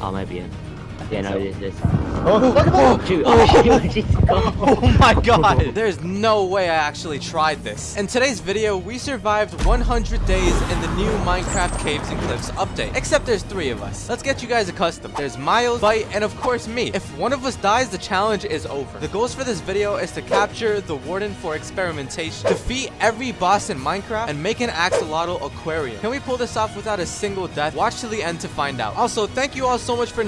Oh, maybe in. Yeah, no, it is this. Oh, look at oh, that! Shoot, oh, shoot, Oh my god! There's no way I actually tried this. In today's video, we survived 100 days in the new Minecraft Caves and Cliffs update. Except there's three of us. Let's get you guys accustomed. There's Miles, Bite, and of course me. If one of us dies, the challenge is over. The goals for this video is to capture the Warden for experimentation, defeat every boss in Minecraft, and make an axolotl aquarium. Can we pull this off without a single death? Watch to the end to find out. Also, thank you all so much for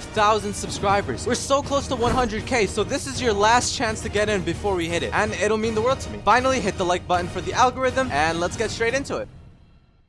95,000 subscribers. We're so close to 100k, so this is your last chance to get in before we hit it, and it'll mean the world to me. Finally, hit the like button for the algorithm, and let's get straight into it.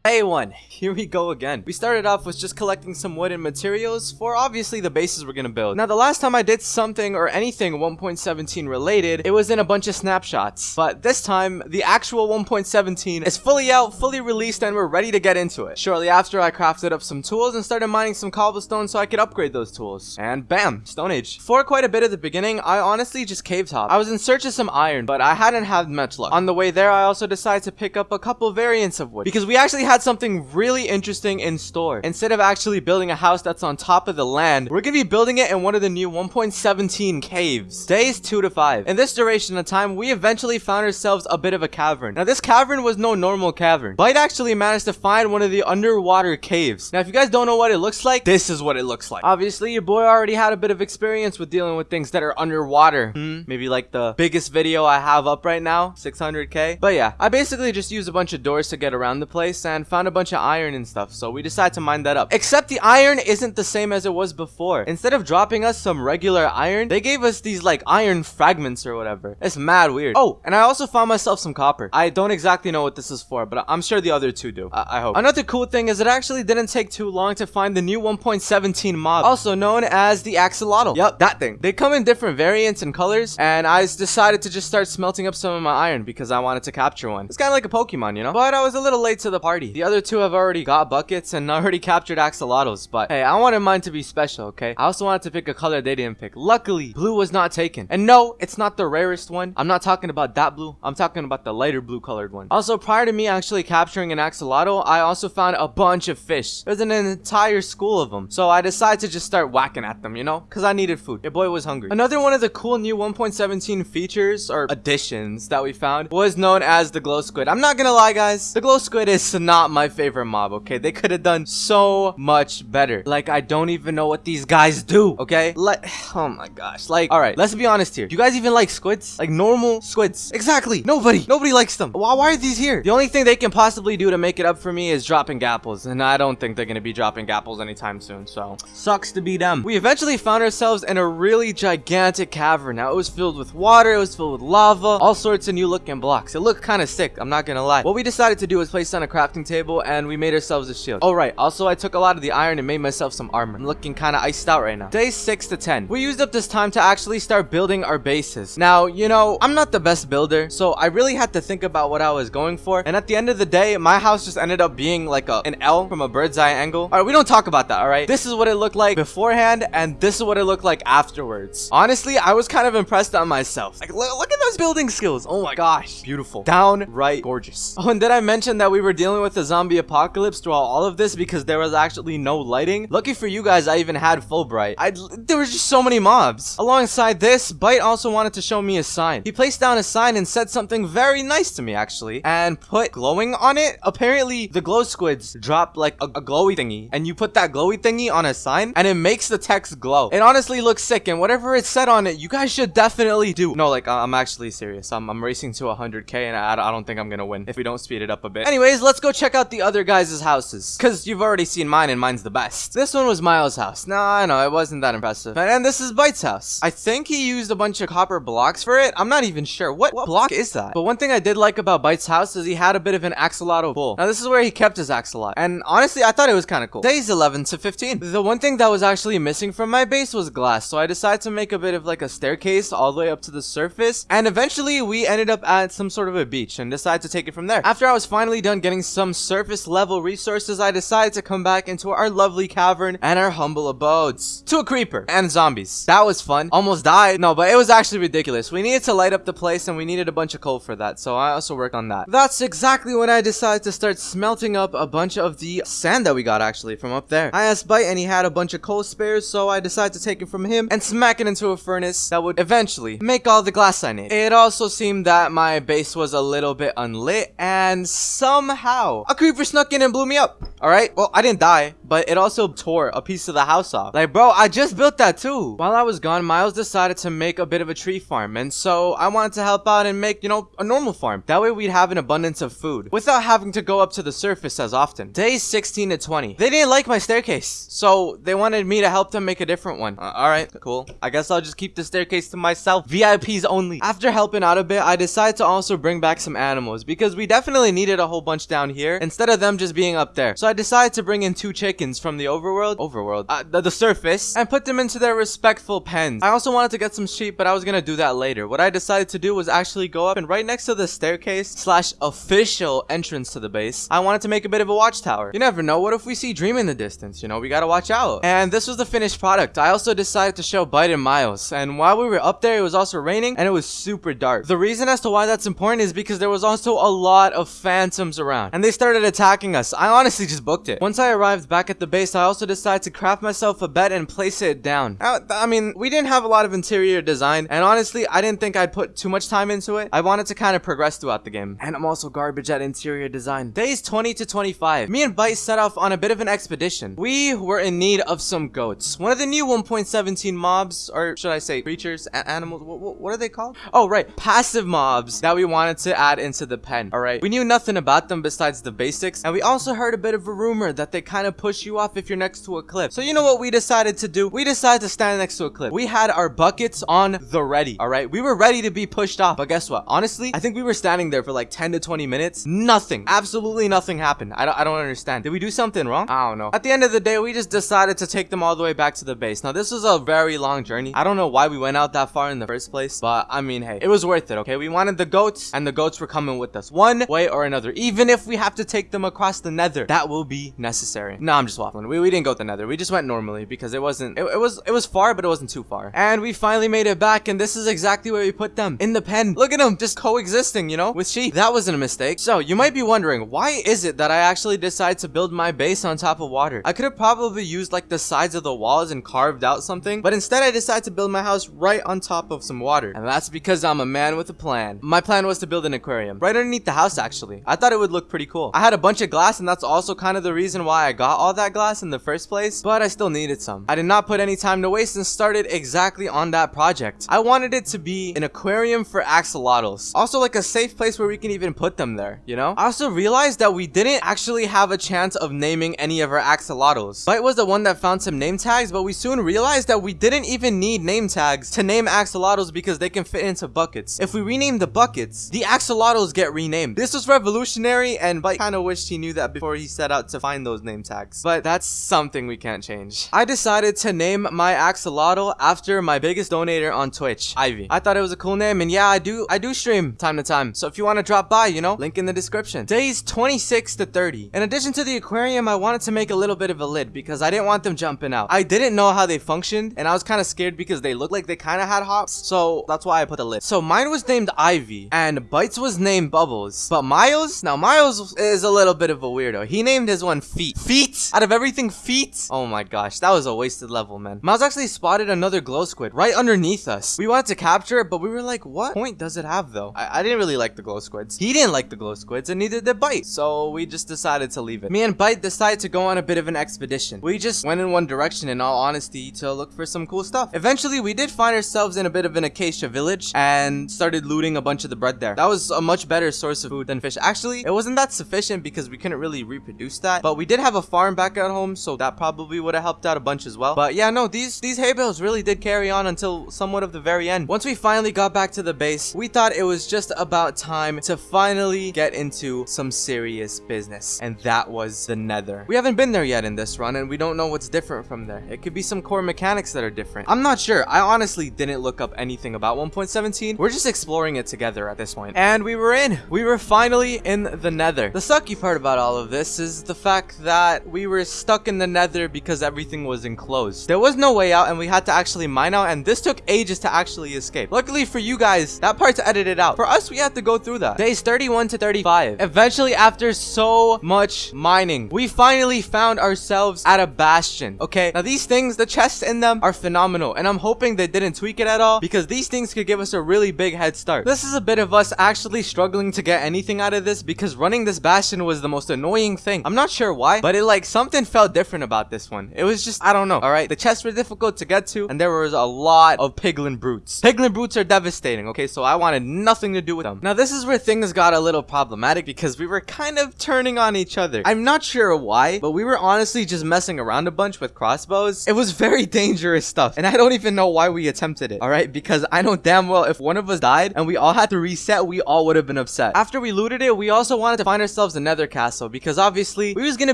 Hey one, here we go again. We started off with just collecting some wood and materials for obviously the bases we're gonna build. Now the last time I did something or anything 1.17 related, it was in a bunch of snapshots. But this time, the actual 1.17 is fully out, fully released, and we're ready to get into it. Shortly after, I crafted up some tools and started mining some cobblestone so I could upgrade those tools. And bam, Stone Age. For quite a bit at the beginning, I honestly just cave top. I was in search of some iron, but I hadn't had much luck. On the way there, I also decided to pick up a couple variants of wood because we actually had something really interesting in store. Instead of actually building a house that's on top of the land, we're gonna be building it in one of the new 1.17 caves. Days 2 to 5. In this duration of time, we eventually found ourselves a bit of a cavern. Now, this cavern was no normal cavern. Bite actually managed to find one of the underwater caves. Now, if you guys don't know what it looks like, this is what it looks like. Obviously, your boy already had a bit of experience with dealing with things that are underwater. Hmm? Maybe like the biggest video I have up right now, 600k. But yeah, I basically just used a bunch of doors to get around the place and found a bunch of iron and stuff. So we decided to mine that up. Except the iron isn't the same as it was before. Instead of dropping us some regular iron, they gave us these like iron fragments or whatever. It's mad weird. Oh, and I also found myself some copper. I don't exactly know what this is for, but I'm sure the other two do. I, I hope. Another cool thing is it actually didn't take too long to find the new 1.17 mob, also known as the axolotl. Yep, that thing. They come in different variants and colors, and I decided to just start smelting up some of my iron because I wanted to capture one. It's kind of like a Pokemon, you know? But I was a little late to the party. The other two have already got buckets and already captured axolotls, but hey, I wanted mine to be special, okay? I also wanted to pick a color they didn't pick. Luckily, blue was not taken. And no, it's not the rarest one. I'm not talking about that blue. I'm talking about the lighter blue colored one. Also, prior to me actually capturing an axolotl, I also found a bunch of fish. There's an entire school of them. So I decided to just start whacking at them, you know? Because I needed food. Your boy was hungry. Another one of the cool new 1.17 features or additions that we found was known as the glow squid. I'm not gonna lie, guys. The glow squid is not my favorite mob, okay? They could have done so much better. Like, I don't even know what these guys do, okay? Like, oh my gosh. Like, all right, let's be honest here. You guys even like squids? Like normal squids? Exactly. Nobody. Nobody likes them. Why, why are these here? The only thing they can possibly do to make it up for me is dropping gapples. And I don't think they're gonna be dropping gapples anytime soon. So, sucks to be them. We eventually found ourselves in a really gigantic cavern. Now, it was filled with water. It was filled with lava. All sorts of new looking blocks. It looked kind of sick. I'm not gonna lie. What we decided to do was place on a crafting table and we made ourselves a shield. All right. Also, I took a lot of the iron and made myself some armor. I'm looking kind of iced out right now. Day 6 to 10. We used up this time to actually start building our bases. Now, you know, I'm not the best builder, so I really had to think about what I was going for. And at the end of the day, my house just ended up being like a, an L from a bird's eye angle. All right, we don't talk about that, all right? This is what it looked like beforehand, and this is what it looked like afterwards. Honestly, I was kind of impressed on myself. Like, look, look at those building skills. Oh my gosh, beautiful. Downright gorgeous. Oh, and did I mention that we were dealing with a zombie apocalypse throughout all of this because there was actually no lighting? Lucky for you guys, I even had full bright. I there was just so many mobs. Alongside this, Bite also wanted to show me a sign. He placed down a sign and said something very nice to me, actually, and put glowing on it. Apparently, the glow squids drop like a, a glowy thingy, and you put that glowy thingy on a sign, and it makes the text glow. It honestly looks sick, and whatever it said on it, you guys should definitely do. No, like, I'm actually serious. I'm, I'm racing to 100k, and I, I don't think I'm gonna win if we don't speed it up a bit. Anyways, let's go check out the other guys' houses, because you've already seen mine, and mine's the best. This one was Miles' house. No, I know, it wasn't that impressive. And, and this is Bite's house. I think he used a bunch of copper blocks for it. I'm not even sure. What, what block is that? But one thing I did like about Bite's house is he had a bit of an axolotl pool. Now, this is where he kept his axolotl. And honestly, I thought it was kind of cool. Days 11 to 15. The one thing that was actually missing from my base was glass. So I decided to make a bit of like a staircase all the way up to the surface. And eventually we ended up at some sort of a beach and decided to take it from there. After I was finally done getting some some surface level resources, I decided to come back into our lovely cavern and our humble abodes. To a creeper and zombies. That was fun. Almost died. No, but it was actually ridiculous. We needed to light up the place and we needed a bunch of coal for that. So I also worked on that. That's exactly when I decided to start smelting up a bunch of the sand that we got actually from up there. I asked Bite and he had a bunch of coal spares. So I decided to take it from him and smack it into a furnace that would eventually make all the glass I need. It also seemed that my base was a little bit unlit and somehow a creeper snuck in and blew me up. All right. Well, I didn't die, but it also tore a piece of the house off. Like, bro, I just built that too. While I was gone, Miles decided to make a bit of a tree farm. And so I wanted to help out and make, you know, a normal farm. That way we'd have an abundance of food without having to go up to the surface as often. Days 16 to 20. They didn't like my staircase. So they wanted me to help them make a different one. Uh, all right, cool. I guess I'll just keep the staircase to myself. VIPs only. After helping out a bit, I decided to also bring back some animals because we definitely needed a whole bunch down here instead of them just being up there. So I decided to bring in two chickens from the overworld, overworld, uh, the, the surface, and put them into their respectful pens. I also wanted to get some sheep, but I was gonna do that later. What I decided to do was actually go up and right next to the staircase slash official entrance to the base, I wanted to make a bit of a watchtower. You never know, what if we see Dream in the distance? You know, we gotta watch out. And this was the finished product. I also decided to show Bite and Miles, and while we were up there, it was also raining, and it was super dark. The reason as to why that's important is because there was also a lot of phantoms around, and they started attacking us. I honestly just booked it. Once I arrived back at the base, I also decided to craft myself a bed and place it down. I, I mean, we didn't have a lot of interior design, and honestly, I didn't think I'd put too much time into it. I wanted to kind of progress throughout the game. And I'm also garbage at interior design. Days 20 to 25. Me and Bite set off on a bit of an expedition. We were in need of some goats. One of the new 1.17 mobs, or should I say creatures, animals, what, what are they called? Oh, right, passive mobs that we wanted to add into the pen, all right? We knew nothing about them besides the basics, and we also heard a bit of a rumor that they kind of push you off if you're next to a cliff. So you know what we decided to do? We decided to stand next to a cliff. We had our buckets on the ready, all right? We were ready to be pushed off, but guess what? Honestly, I think we were standing there for like 10 to 20 minutes. Nothing, absolutely nothing happened. I don't, I don't understand. Did we do something wrong? I don't know. At the end of the day, we just decided to take them all the way back to the base. Now, this was a very long journey. I don't know why we went out that far in the first place, but I mean, hey, it was worth it, okay? We wanted the goats, and the goats were coming with us one way or another. Even if we have to take them across the nether, that will be necessary. No, I'm just waffling. We, we didn't go to the nether. We just went normally because it wasn't, it, it was, it was far, but it wasn't too far. And we finally made it back, and this is exactly where we put them. In the pen. Look at them, just coexisting, you know, with sheep. That wasn't a mistake. So, you might be wondering, why is it that I actually decided to build my base on top of water? I could have probably used like the sides of the walls and carved out something, but instead I decided to build my house right on top of some water. And that's because I'm a man with a plan. My plan was to build an aquarium right underneath the house actually. I thought it would look pretty cool. I had a bunch of glass and that's also kind of the reason why I got all that glass in the first place, but I still needed some. I did not put any time to waste and started exactly on that project. I wanted it to be an aquarium for axolotls. Also like a safe place where we can even put them there, you know? I also realized that we didn't actually have a chance of naming any of our axolotls. Bite was the one that found some name tags, but we soon realized that we didn't even need name tags to name axolotls because they can fit into buckets. If we rename the buckets, the axolotls get renamed. This was revolutionary and Bite kind of wished he knew that before he set out to find those name tags. But that's something we can't change. I decided to name my axolotl after my biggest donator on Twitch, Ivy. I thought it was a cool name and yeah, I do I do stream time to time. So if you want to drop by, you know, link in the description. Days 26 to 30. In addition to the aquarium, I wanted to make a little bit of a lid because I didn't want them jumping out. I didn't know how they functioned and I was kind of scared because they looked like they kind of had hops. So that's why I put the lid. So mine was named Ivy and Bites was named Bubbles. But Miles, now Miles is a little bit of a weirdo. He named his one Feet. Feet? Out of everything, Feet? Oh my gosh, that was a wasted level, man. Miles actually spotted another glow squid right underneath us. We wanted to capture it, but we were like, what point does it have though? I, I didn't really like the glow squids. He didn't like the glow squids and neither did Bite. So we just decided to leave it. Me and Bite decided to go on a bit of an expedition. We just went in one direction in all honesty to look for some cool stuff. Eventually, we did find ourselves in a bit of an acacia village and started looting a bunch of the bread there. That was a much better source of food than fish. Actually, it wasn't that sufficient because we couldn't really reproduce that, but we did have a farm back at home, so that probably would have helped out a bunch as well. But yeah, no, these, these hay bales really did carry on until somewhat of the very end. Once we finally got back to the base, we thought it was just about time to finally get into some serious business, and that was the nether. We haven't been there yet in this run, and we don't know what's different from there. It could be some core mechanics that are different. I'm not sure. I honestly didn't look up anything about 1.17. We're just exploring it together at this point. And we were in. We were finally in the nether. The sucky part about all of this is the fact that we were stuck in the nether because everything was enclosed. There was no way out and we had to actually mine out and this took ages to actually escape. Luckily for you guys, that part's edited out. For us, we had to go through that. Days 31 to 35. Eventually, after so much mining, we finally found ourselves at a bastion. Okay, now these things, the chests in them are phenomenal and I'm hoping they didn't tweak it at all because these things could give us a really big head start. This is a bit of us actually struggling to get anything out of this because running this bastion was the most annoying thing. I'm not sure why, but it like something felt different about this one. It was just, I don't know. All right, the chests were difficult to get to and there was a lot of piglin brutes. Piglin brutes are devastating. Okay, so I wanted nothing to do with them. Now this is where things got a little problematic because we were kind of turning on each other. I'm not sure why, but we were honestly just messing around a bunch with crossbows. It was very dangerous stuff and I don't even know why we attempted it. All right, because I know damn well if one of us died and we all had to reset, we all would have been upset. After we looted it, we also wanted to find ourselves another castle because obviously we was gonna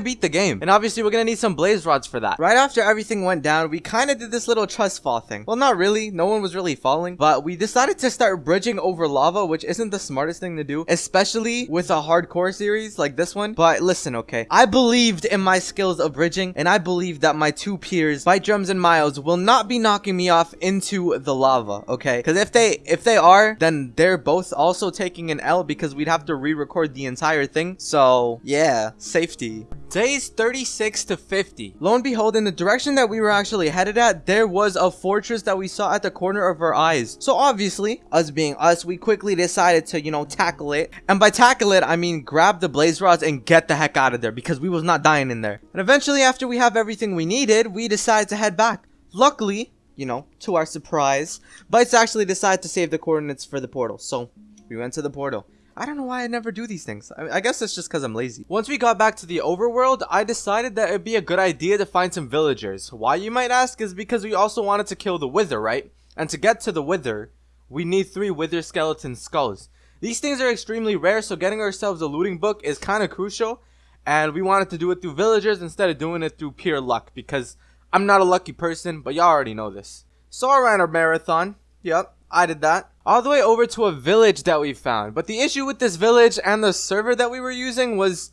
beat the game and obviously we're gonna need some blaze rods for that. Right after everything went down, we kind of did this little trust fall thing. Well, not really. No one was really falling, but we decided to start bridging over lava, which isn't the smartest thing to do, especially with a hardcore series like this one. But listen, okay, I believed in my skills of bridging and I believe that my two peers, Bite Drums and Miles, will not be knocking me off into the lava, okay? Because if they if they are, then they're both also taking an L because we'd have to re-record the entire thing. So yeah, safety. Days 36 to 50. Lo and behold, in the direction that we were actually headed at, there was a fortress that we saw at the corner of our eyes. So obviously, us being us, we quickly decided to, you know, tackle it. And by tackle it, I mean grab the blaze rods and get the heck out of there because we was not dying in there. And eventually, after we have everything we needed, we decided to head back. Luckily, you know, to our surprise, Bites actually decided to save the coordinates for the portal. So we went to the portal. I don't know why I never do these things. I, I guess it's just because I'm lazy. Once we got back to the overworld, I decided that it'd be a good idea to find some villagers. Why you might ask is because we also wanted to kill the wither, right? And to get to the wither, we need three wither skeleton skulls. These things are extremely rare, so getting ourselves a looting book is kind of crucial. And we wanted to do it through villagers instead of doing it through pure luck because I'm not a lucky person, but y'all already know this. So I ran a marathon. Yep, I did that. All the way over to a village that we found. But the issue with this village and the server that we were using was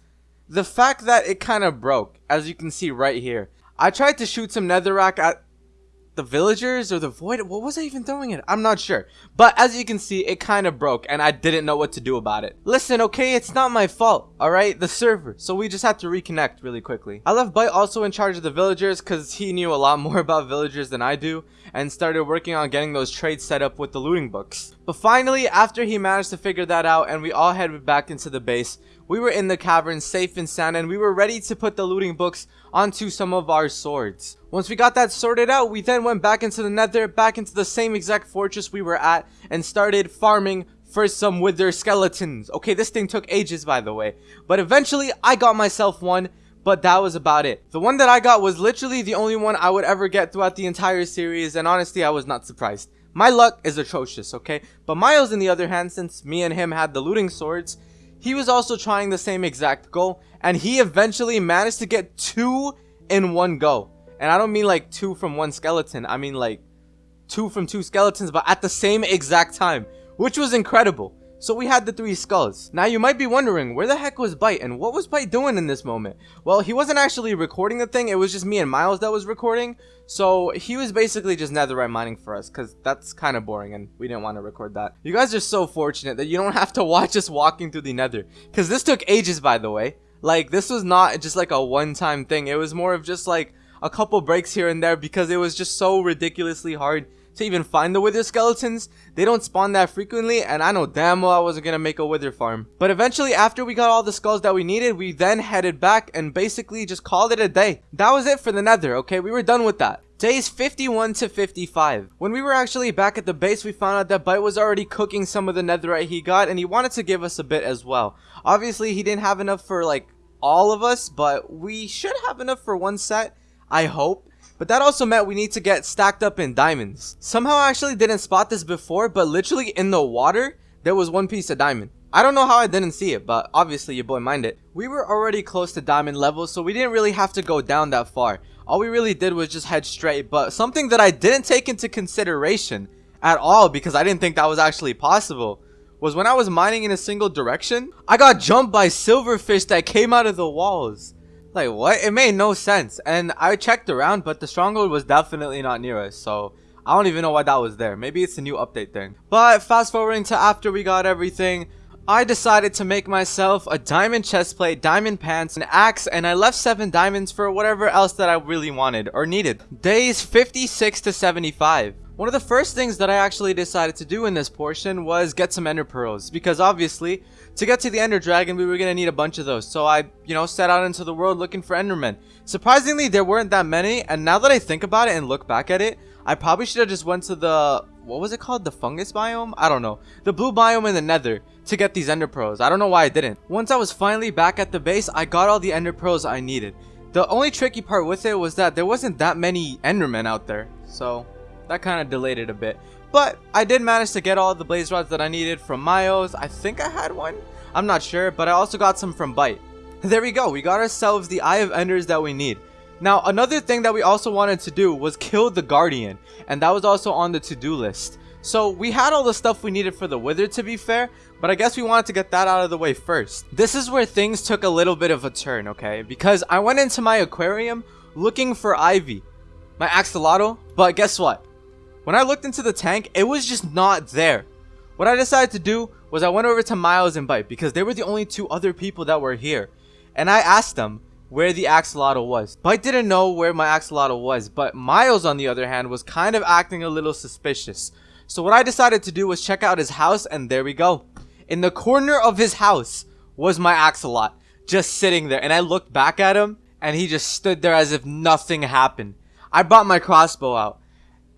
the fact that it kind of broke, as you can see right here. I tried to shoot some netherrack at the villagers or the void? What was i even throwing it i'm not sure. But as you can see it kind of broke and i didn't know what to do about it. Listen okay it's not my fault all right the server. So we just had to reconnect really quickly. I left bite also in charge of the villagers because he knew a lot more about villagers than i do and started working on getting those trades set up with the looting books. But finally after he managed to figure that out and we all headed back into the base we were in the cavern safe and sound and we were ready to put the looting books onto some of our swords. Once we got that sorted out, we then went back into the nether, back into the same exact fortress we were at, and started farming for some wither skeletons. Okay, this thing took ages by the way, but eventually I got myself one, but that was about it. The one that I got was literally the only one I would ever get throughout the entire series, and honestly I was not surprised. My luck is atrocious, okay? But Miles, on the other hand, since me and him had the looting swords, he was also trying the same exact goal and he eventually managed to get two in one go and i don't mean like two from one skeleton i mean like two from two skeletons but at the same exact time which was incredible so we had the three skulls. Now you might be wondering, where the heck was Bite and what was Bite doing in this moment? Well, he wasn't actually recording the thing, it was just me and Miles that was recording. So he was basically just netherite mining for us because that's kind of boring and we didn't want to record that. You guys are so fortunate that you don't have to watch us walking through the nether because this took ages by the way. Like this was not just like a one-time thing, it was more of just like a couple breaks here and there because it was just so ridiculously hard to even find the wither skeletons. They don't spawn that frequently, and I know damn well I wasn't gonna make a wither farm. But eventually, after we got all the skulls that we needed, we then headed back and basically just called it a day. That was it for the nether, okay? We were done with that. Days 51 to 55. When we were actually back at the base, we found out that Bite was already cooking some of the netherite he got, and he wanted to give us a bit as well. Obviously, he didn't have enough for, like, all of us, but we should have enough for one set, I hope. But that also meant we need to get stacked up in diamonds. Somehow I actually didn't spot this before, but literally in the water, there was one piece of diamond. I don't know how I didn't see it, but obviously your boy minded. it. We were already close to diamond level, so we didn't really have to go down that far. All we really did was just head straight, but something that I didn't take into consideration at all because I didn't think that was actually possible was when I was mining in a single direction, I got jumped by silverfish that came out of the walls. Like, what? It made no sense. And I checked around, but the stronghold was definitely not near us, so... I don't even know why that was there. Maybe it's a new update thing. But fast forwarding to after we got everything, I decided to make myself a diamond chestplate, diamond pants, an axe, and I left 7 diamonds for whatever else that I really wanted or needed. Days 56 to 75. One of the first things that I actually decided to do in this portion was get some ender pearls because obviously to get to the ender dragon we were going to need a bunch of those so I you know set out into the world looking for endermen. Surprisingly there weren't that many and now that I think about it and look back at it I probably should have just went to the what was it called the fungus biome I don't know the blue biome in the nether to get these ender pearls. I don't know why I didn't. Once I was finally back at the base I got all the ender pearls I needed. The only tricky part with it was that there wasn't that many endermen out there so that kind of delayed it a bit. But I did manage to get all the blaze rods that I needed from Miles. I think I had one. I'm not sure, but I also got some from Bite. There we go. We got ourselves the Eye of Enders that we need. Now, another thing that we also wanted to do was kill the Guardian. And that was also on the to-do list. So we had all the stuff we needed for the Wither to be fair, but I guess we wanted to get that out of the way first. This is where things took a little bit of a turn, okay? Because I went into my aquarium looking for Ivy, my axolotl, but guess what? When I looked into the tank, it was just not there. What I decided to do was I went over to Miles and Bite because they were the only two other people that were here. And I asked them where the axolotl was. Bite didn't know where my axolotl was, but Miles on the other hand was kind of acting a little suspicious. So what I decided to do was check out his house and there we go. In the corner of his house was my axolot just sitting there and I looked back at him and he just stood there as if nothing happened. I brought my crossbow out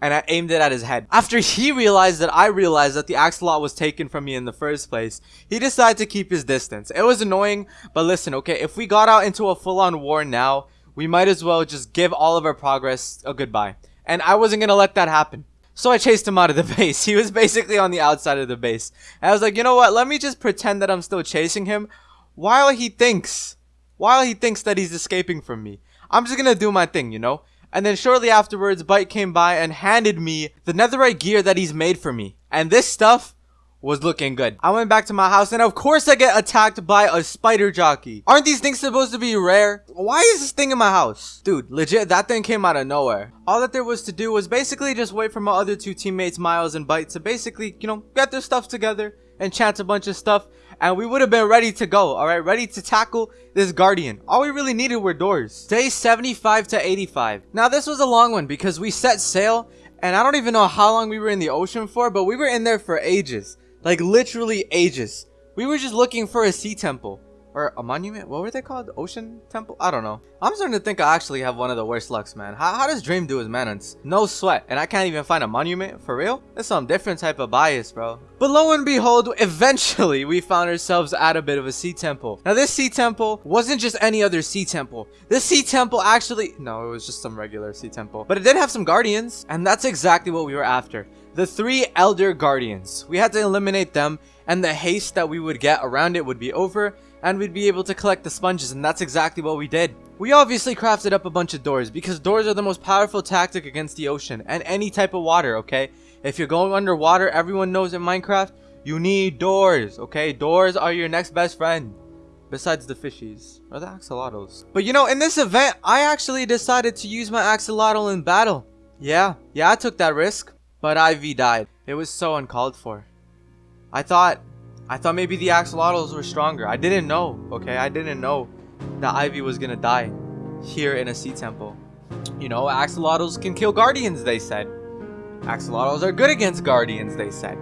and I aimed it at his head. After he realized that I realized that the axolot was taken from me in the first place, he decided to keep his distance. It was annoying, but listen, okay, if we got out into a full-on war now, we might as well just give all of our progress a goodbye. And I wasn't gonna let that happen. So I chased him out of the base. He was basically on the outside of the base. And I was like, you know what, let me just pretend that I'm still chasing him while he thinks, while he thinks that he's escaping from me. I'm just gonna do my thing, you know? And then shortly afterwards, Bite came by and handed me the netherite gear that he's made for me. And this stuff was looking good. I went back to my house and of course I get attacked by a spider jockey. Aren't these things supposed to be rare? Why is this thing in my house? Dude, legit, that thing came out of nowhere. All that there was to do was basically just wait for my other two teammates, Miles and Bite, to basically, you know, get their stuff together and chant a bunch of stuff and we would have been ready to go all right ready to tackle this guardian all we really needed were doors day 75 to 85 now this was a long one because we set sail and i don't even know how long we were in the ocean for but we were in there for ages like literally ages. We were just looking for a sea temple. Or a monument? What were they called? Ocean temple? I don't know. I'm starting to think i actually have one of the worst lucks man. How, how does dream do his maintenance no sweat. And i can't even find a monument? For real? That's some different type of bias bro. But lo and behold eventually we found ourselves at a bit of a sea temple. Now this sea temple wasn't just any other sea temple. This sea temple actually no it was just some regular sea temple. But it did have some guardians and that's exactly what we were after the three elder guardians we had to eliminate them and the haste that we would get around it would be over and we'd be able to collect the sponges and that's exactly what we did. We obviously crafted up a bunch of doors because doors are the most powerful tactic against the ocean and any type of water, okay? If you're going underwater, everyone knows in Minecraft, you need doors, okay? Doors are your next best friend. Besides the fishies, or the axolotls. But you know, in this event, I actually decided to use my axolotl in battle. Yeah, yeah, I took that risk. But Ivy died. It was so uncalled for. I thought I thought maybe the axolotls were stronger. I didn't know, okay? I didn't know that Ivy was gonna die here in a sea temple. You know, axolotls can kill guardians, they said. Axolotls are good against guardians, they said.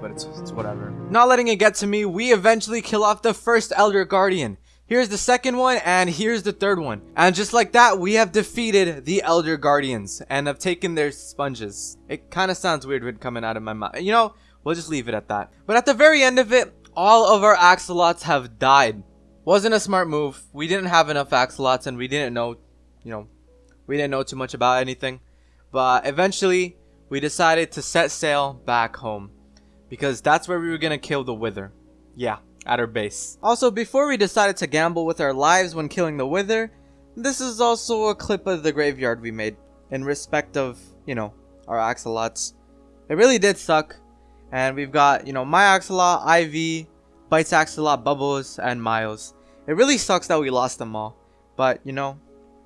But it's, it's whatever. Not letting it get to me, we eventually kill off the first Elder Guardian. Here's the second one, and here's the third one. And just like that, we have defeated the Elder Guardians and have taken their sponges. It kind of sounds weird when coming out of my mouth. You know, We'll just leave it at that. But at the very end of it, all of our axolots have died. Wasn't a smart move. We didn't have enough axolots and we didn't know, you know, we didn't know too much about anything. But eventually, we decided to set sail back home. Because that's where we were going to kill the Wither. Yeah, at our base. Also, before we decided to gamble with our lives when killing the Wither, this is also a clip of the graveyard we made in respect of, you know, our axolots. It really did suck. And we've got, you know, my Axolot, Ivy, Bites Axolot, Bubbles, and Miles. It really sucks that we lost them all. But, you know,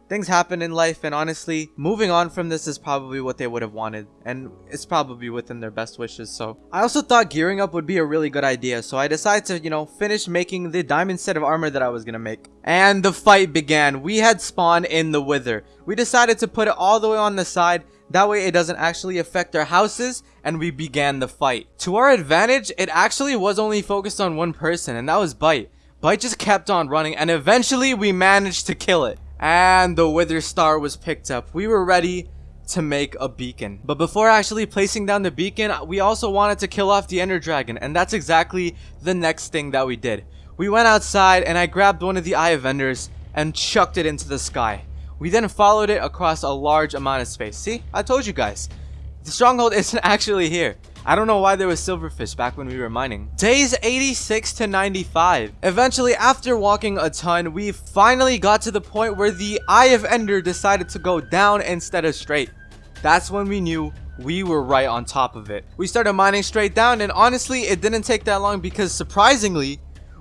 things happen in life and honestly moving on from this is probably what they would have wanted and it's probably within their best wishes so. I also thought gearing up would be a really good idea so i decided to you know finish making the diamond set of armor that i was gonna make. And the fight began. We had spawn in the wither. We decided to put it all the way on the side. That way it doesn't actually affect our houses and we began the fight. To our advantage it actually was only focused on one person and that was bite. Bite just kept on running and eventually we managed to kill it and the Wither Star was picked up. We were ready to make a beacon. But before actually placing down the beacon, we also wanted to kill off the Ender Dragon, and that's exactly the next thing that we did. We went outside, and I grabbed one of the Eye of Enders and chucked it into the sky. We then followed it across a large amount of space. See? I told you guys. The stronghold isn't actually here. I don't know why there was silverfish back when we were mining. Days 86 to 95. Eventually, after walking a ton, we finally got to the point where the Eye of Ender decided to go down instead of straight. That's when we knew we were right on top of it. We started mining straight down and honestly, it didn't take that long because surprisingly,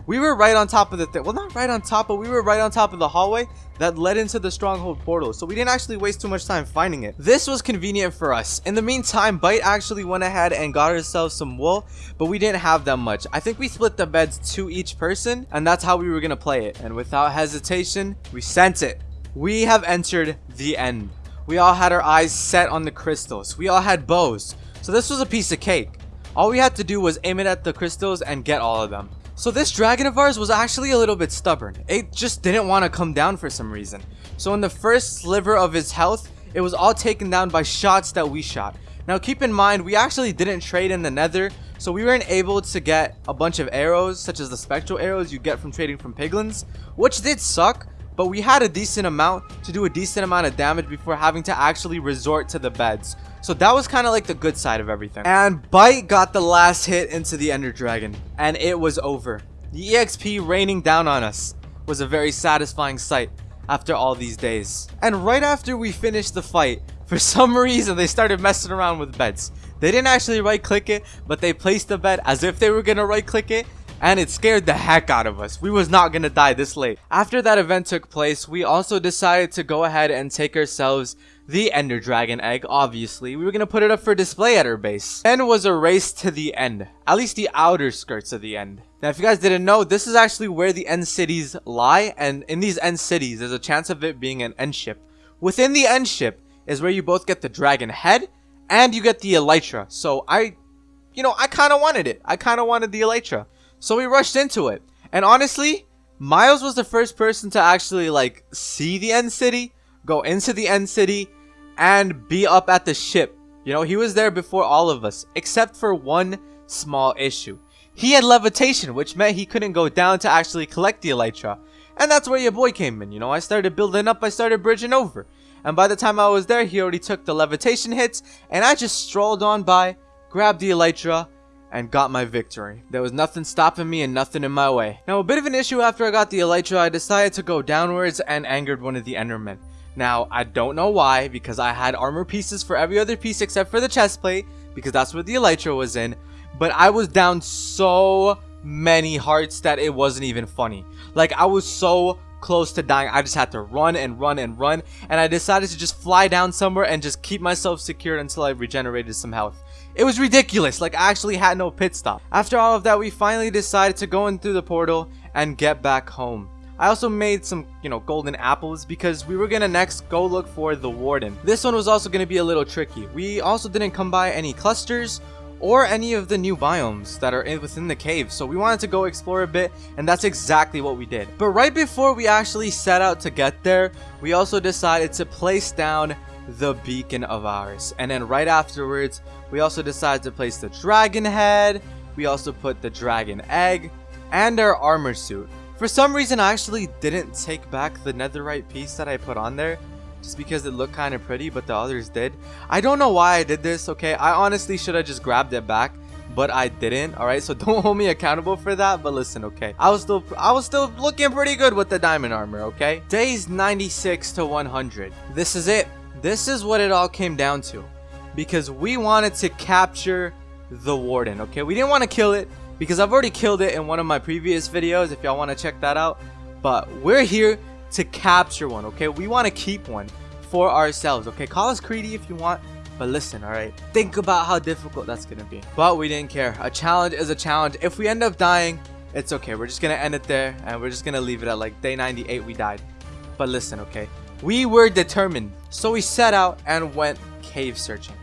we were right on top of the thing. Well, not right on top, but we were right on top of the hallway that led into the stronghold portal. So we didn't actually waste too much time finding it. This was convenient for us. In the meantime, Bite actually went ahead and got herself some wool, but we didn't have that much. I think we split the beds to each person, and that's how we were going to play it. And without hesitation, we sent it. We have entered the end. We all had our eyes set on the crystals. We all had bows. So this was a piece of cake. All we had to do was aim it at the crystals and get all of them. So this dragon of ours was actually a little bit stubborn. It just didn't want to come down for some reason. So in the first sliver of his health, it was all taken down by shots that we shot. Now keep in mind, we actually didn't trade in the nether, so we weren't able to get a bunch of arrows, such as the spectral arrows you get from trading from piglins, which did suck, but we had a decent amount to do a decent amount of damage before having to actually resort to the beds. So that was kind of like the good side of everything. And Bite got the last hit into the Ender Dragon. And it was over. The EXP raining down on us was a very satisfying sight after all these days. And right after we finished the fight, for some reason they started messing around with beds. They didn't actually right click it, but they placed the bed as if they were gonna right click it and it scared the heck out of us. We was not gonna die this late. After that event took place, we also decided to go ahead and take ourselves the Ender Dragon egg, obviously. We were gonna put it up for display at our base. Then was a race to the end. At least the outer skirts of the end. Now, if you guys didn't know, this is actually where the end cities lie, and in these end cities, there's a chance of it being an end ship. Within the end ship is where you both get the dragon head, and you get the elytra. So I, you know, I kind of wanted it. I kind of wanted the elytra. So we rushed into it. And honestly, Miles was the first person to actually, like, see the end city, go into the end city, and be up at the ship. You know, he was there before all of us, except for one small issue. He had levitation, which meant he couldn't go down to actually collect the elytra. And that's where your boy came in, you know, I started building up, I started bridging over. And by the time I was there, he already took the levitation hits, and I just strolled on by, grabbed the elytra, and got my victory. There was nothing stopping me and nothing in my way. Now, a bit of an issue after I got the elytra, I decided to go downwards and angered one of the endermen. Now, I don't know why, because I had armor pieces for every other piece except for the chest plate, because that's what the elytra was in, but I was down so many hearts that it wasn't even funny. Like, I was so close to dying. I just had to run and run and run, and I decided to just fly down somewhere and just keep myself secured until I regenerated some health. It was ridiculous, like I actually had no pit stop. After all of that, we finally decided to go in through the portal and get back home. I also made some, you know, golden apples because we were gonna next go look for the warden. This one was also gonna be a little tricky. We also didn't come by any clusters or any of the new biomes that are in, within the cave. So we wanted to go explore a bit and that's exactly what we did. But right before we actually set out to get there, we also decided to place down the beacon of ours. And then right afterwards, we also decided to place the dragon head. We also put the dragon egg and our armor suit. For some reason, I actually didn't take back the netherite piece that I put on there. Just because it looked kind of pretty, but the others did. I don't know why I did this, okay? I honestly should have just grabbed it back but I didn't. All right, so don't hold me accountable for that. But listen, okay, I was still I was still looking pretty good with the diamond armor. Okay, days 96 to 100. This is it. This is what it all came down to, because we wanted to capture the warden, okay? We didn't want to kill it because I've already killed it in one of my previous videos if y'all want to check that out. But we're here to capture one, okay? We want to keep one for ourselves, okay? Call us greedy if you want, but listen, alright? Think about how difficult that's gonna be. But we didn't care. A challenge is a challenge. If we end up dying, it's okay. We're just gonna end it there, and we're just gonna leave it at like day 98 we died. But listen, okay? We were determined, so we set out and went cave searching.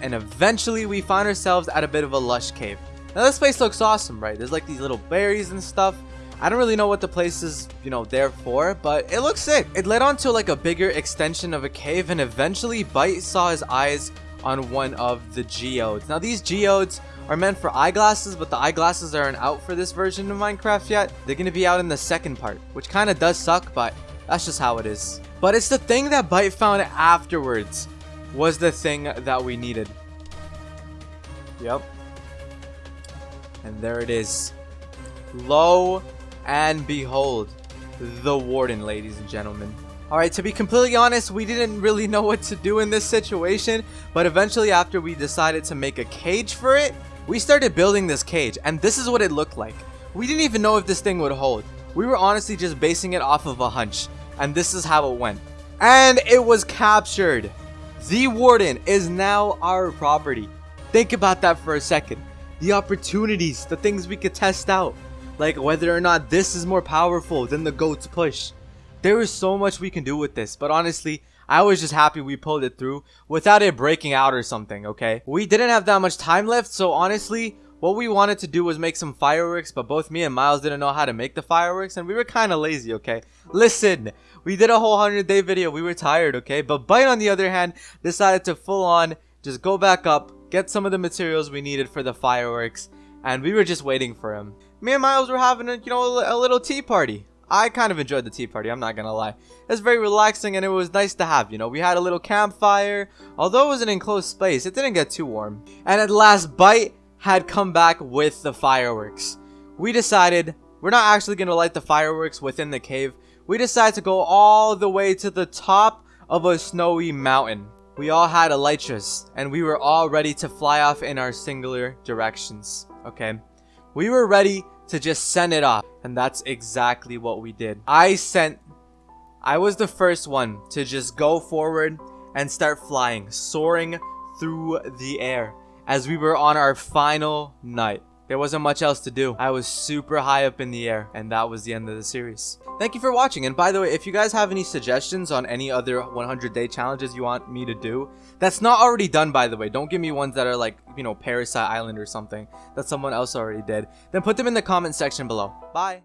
And eventually we found ourselves at a bit of a lush cave. Now this place looks awesome, right? There's like these little berries and stuff. I don't really know what the place is, you know, there for, but it looks sick. It led on to like a bigger extension of a cave and eventually Bite saw his eyes on one of the geodes. Now these geodes are meant for eyeglasses, but the eyeglasses aren't out for this version of Minecraft yet. They're going to be out in the second part, which kind of does suck, but that's just how it is. But it's the thing that Bite found afterwards was the thing that we needed. Yep. And there it is. Lo and behold, the Warden, ladies and gentlemen. Alright, to be completely honest, we didn't really know what to do in this situation, but eventually after we decided to make a cage for it, we started building this cage, and this is what it looked like. We didn't even know if this thing would hold. We were honestly just basing it off of a hunch, and this is how it went. And it was captured! The Warden is now our property. Think about that for a second. The opportunities, the things we could test out. Like whether or not this is more powerful than the goat's push. There is so much we can do with this, but honestly, I was just happy we pulled it through without it breaking out or something, okay? We didn't have that much time left, so honestly, what we wanted to do was make some fireworks, but both me and Miles didn't know how to make the fireworks, and we were kind of lazy, okay? Listen, we did a whole 100 day video, we were tired, okay? But Bite, on the other hand, decided to full on just go back up, get some of the materials we needed for the fireworks, and we were just waiting for him. Me and Miles were having, a, you know, a, little tea party. I kind of enjoyed the tea party, I'm not gonna lie. It was very relaxing and it was nice to have, you know. We had a little campfire. Although it was an enclosed space, it didn't get too warm. And at last, Bite had come back with the fireworks. We decided we're not actually gonna light the fireworks within the cave. We decided to go all the way to the top of a snowy mountain. We all had elytras, and we were all ready to fly off in our singular directions, okay? We were ready to just send it off, and that's exactly what we did. I sent... I was the first one to just go forward and start flying, soaring through the air as we were on our final night. There wasn't much else to do. I was super high up in the air, and that was the end of the series. Thank you for watching, and by the way, if you guys have any suggestions on any other 100 day challenges you want me to do, that's not already done, by the way. Don't give me ones that are like, you know, Parasite Island or something that someone else already did. Then put them in the comment section below. Bye!